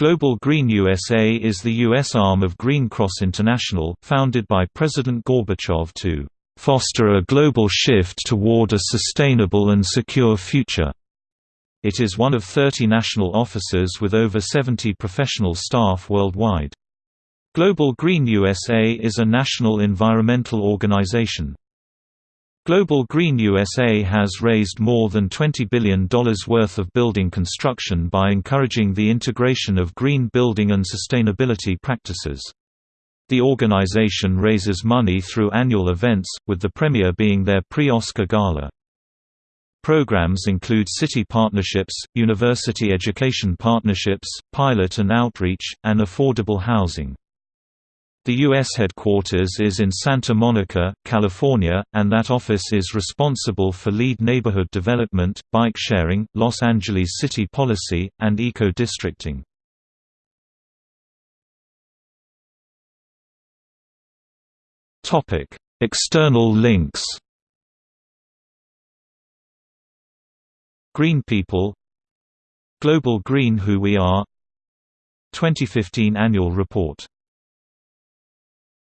Global Green USA is the U.S. arm of Green Cross International, founded by President Gorbachev to "...foster a global shift toward a sustainable and secure future." It is one of 30 national offices with over 70 professional staff worldwide. Global Green USA is a national environmental organization. Global Green USA has raised more than $20 billion worth of building construction by encouraging the integration of green building and sustainability practices. The organization raises money through annual events, with the premiere being their pre-Oscar gala. Programs include city partnerships, university education partnerships, pilot and outreach, and affordable housing. The U.S. headquarters is in Santa Monica, California, and that office is responsible for LEED neighborhood development, bike sharing, Los Angeles city policy, and eco-districting. External links Green People Global Green Who We Are 2015 Annual Report